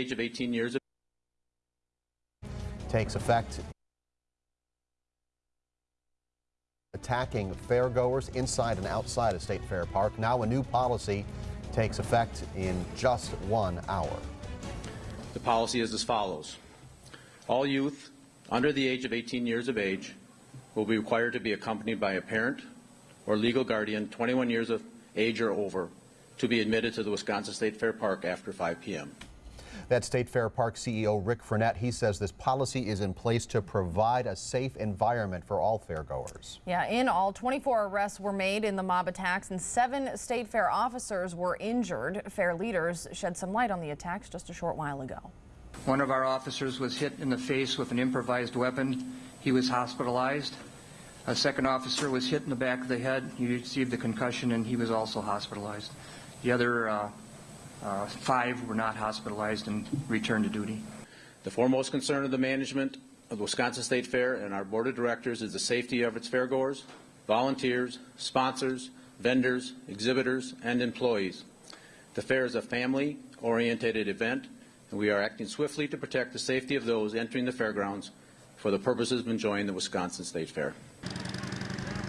age of 18 years of takes effect attacking fairgoers inside and outside of State Fair Park. Now a new policy takes effect in just one hour. The policy is as follows. All youth under the age of 18 years of age will be required to be accompanied by a parent or legal guardian 21 years of age or over to be admitted to the Wisconsin State Fair Park after 5 p.m. That State Fair Park CEO Rick Frenette, he says this policy is in place to provide a safe environment for all fairgoers. Yeah, in all, 24 arrests were made in the mob attacks and seven State Fair officers were injured. Fair leaders shed some light on the attacks just a short while ago. One of our officers was hit in the face with an improvised weapon. He was hospitalized. A second officer was hit in the back of the head. He received a concussion and he was also hospitalized. The other uh, uh, five were not hospitalized and returned to duty. The foremost concern of the management of the Wisconsin State Fair and our board of directors is the safety of its fairgoers, volunteers, sponsors, vendors, exhibitors, and employees. The fair is a family-oriented event, and we are acting swiftly to protect the safety of those entering the fairgrounds for the purposes of enjoying the Wisconsin State Fair.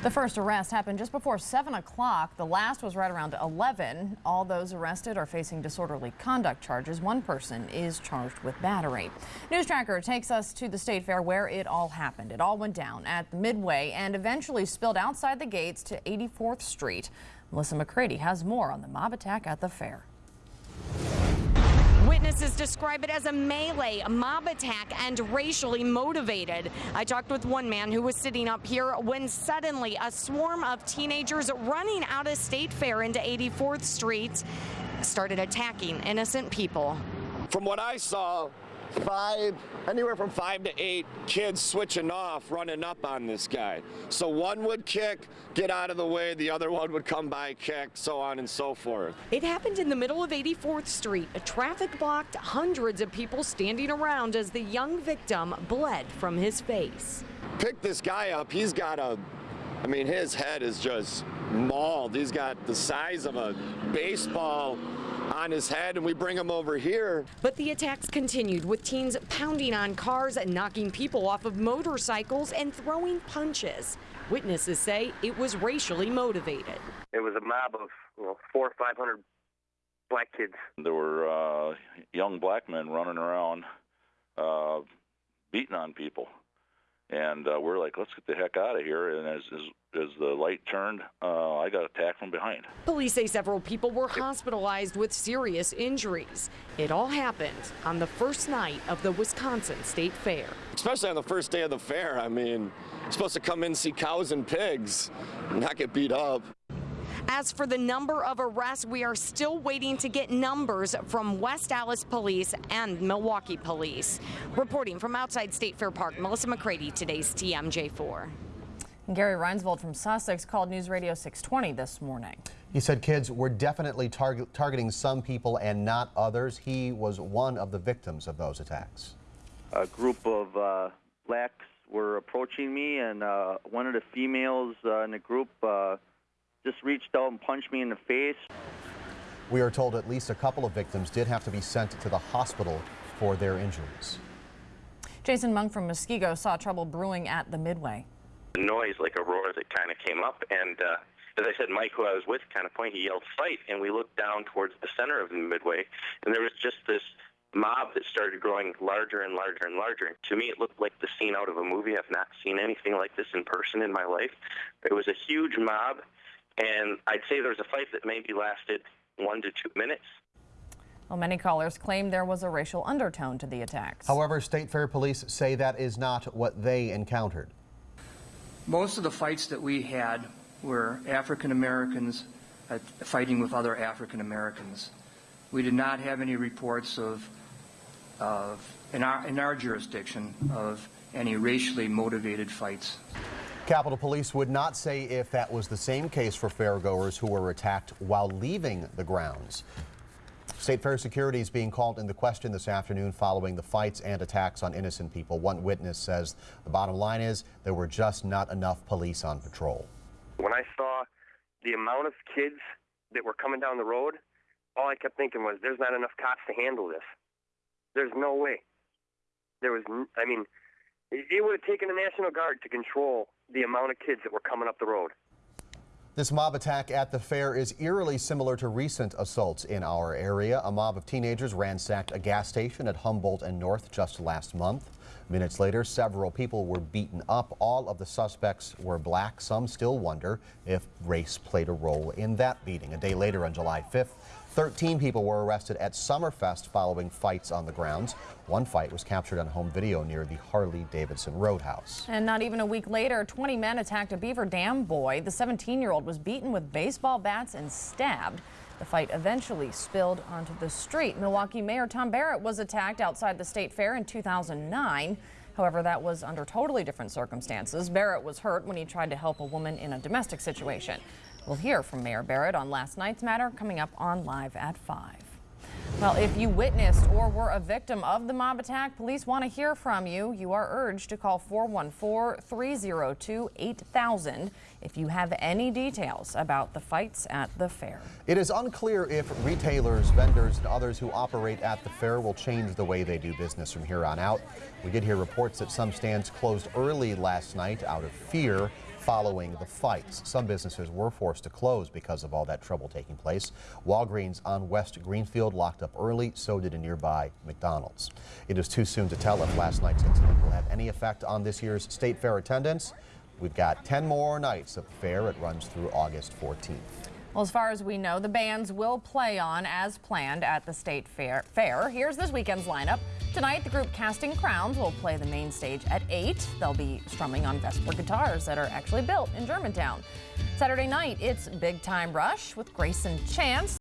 The first arrest happened just before 7 o'clock. The last was right around 11. All those arrested are facing disorderly conduct charges. One person is charged with battery. News Tracker takes us to the State Fair where it all happened. It all went down at the Midway and eventually spilled outside the gates to 84th Street. Melissa McCready has more on the mob attack at the fair. Describe it as a melee, a mob attack, and racially motivated. I talked with one man who was sitting up here when suddenly a swarm of teenagers running out of State Fair into 84th Street started attacking innocent people. From what I saw, five, anywhere from five to eight kids switching off, running up on this guy. So one would kick, get out of the way, the other one would come by, kick, so on and so forth. It happened in the middle of 84th Street. A traffic blocked, hundreds of people standing around as the young victim bled from his face. Pick this guy up, he's got a, I mean, his head is just mauled. He's got the size of a baseball on his head and we bring him over here. But the attacks continued with teens pounding on cars and knocking people off of motorcycles and throwing punches. Witnesses say it was racially motivated. It was a mob of you know, four or five hundred black kids. There were uh, young black men running around uh, beating on people and uh, we're like, let's get the heck out of here. And as, as, as the light turned, uh, I got attacked from behind. Police say several people were hospitalized with serious injuries. It all happened on the first night of the Wisconsin State Fair. Especially on the first day of the fair. I mean, you're supposed to come in and see cows and pigs, not get beat up. As for the number of arrests, we are still waiting to get numbers from West Allis Police and Milwaukee Police. Reporting from outside State Fair Park, Melissa McCready, today's TMJ4. Gary Reinsvold from Sussex called News Radio 620 this morning. He said kids were definitely target targeting some people and not others. He was one of the victims of those attacks. A group of uh, blacks were approaching me, and uh, one of the females uh, in the group uh, just reached out and punched me in the face. We are told at least a couple of victims did have to be sent to the hospital for their injuries. Jason Monk from Muskego saw trouble brewing at the Midway. The noise, like a roar, that kind of came up, and uh, as I said, Mike, who I was with, kind of pointed, he yelled, fight, and we looked down towards the center of the Midway, and there was just this mob that started growing larger and larger and larger. And to me, it looked like the scene out of a movie. I've not seen anything like this in person in my life. It was a huge mob. And I'd say there was a fight that maybe lasted one to two minutes. Well, many callers claim there was a racial undertone to the attacks. However, State Fair police say that is not what they encountered. Most of the fights that we had were African Americans uh, fighting with other African Americans. We did not have any reports of, of in, our, in our jurisdiction, of any racially motivated fights. Capitol Police would not say if that was the same case for fairgoers who were attacked while leaving the grounds. State Fair security is being called into question this afternoon following the fights and attacks on innocent people. One witness says the bottom line is there were just not enough police on patrol. When I saw the amount of kids that were coming down the road, all I kept thinking was there's not enough cops to handle this. There's no way. There was, I mean, it, would have taken a National Guard to control the amount of kids that were coming up the road. This mob attack at the fair is eerily similar to recent assaults in our area. A mob of teenagers ransacked a gas station at Humboldt and North just last month. Minutes later, several people were beaten up. All of the suspects were black. Some still wonder if race played a role in that beating. A day later, on July 5th, 13 people were arrested at Summerfest following fights on the grounds. One fight was captured on home video near the Harley Davidson Roadhouse. And not even a week later, 20 men attacked a Beaver Dam boy. The 17-year-old was beaten with baseball bats and stabbed. The fight eventually spilled onto the street. Milwaukee Mayor Tom Barrett was attacked outside the state fair in 2009. However, that was under totally different circumstances. Barrett was hurt when he tried to help a woman in a domestic situation. We'll hear from Mayor Barrett on last night's matter coming up on Live at 5. Well, if you witnessed or were a victim of the mob attack, police want to hear from you. You are urged to call 414-302-8000 if you have any details about the fights at the fair. It is unclear if retailers, vendors, and others who operate at the fair will change the way they do business from here on out. We did hear reports that some stands closed early last night out of fear following the fights. Some businesses were forced to close because of all that trouble taking place. Walgreens on West Greenfield locked up early, so did a nearby McDonald's. It is too soon to tell if last night's incident will have any effect on this year's state fair attendance. We've got 10 more nights of the fair. It runs through August 14th. Well, as far as we know, the bands will play on as planned at the state fair. fair. Here's this weekend's lineup. Tonight, the group Casting Crowns will play the main stage at 8. They'll be strumming on Vesper guitars that are actually built in Germantown. Saturday night, it's Big Time Rush with Greyson Chance.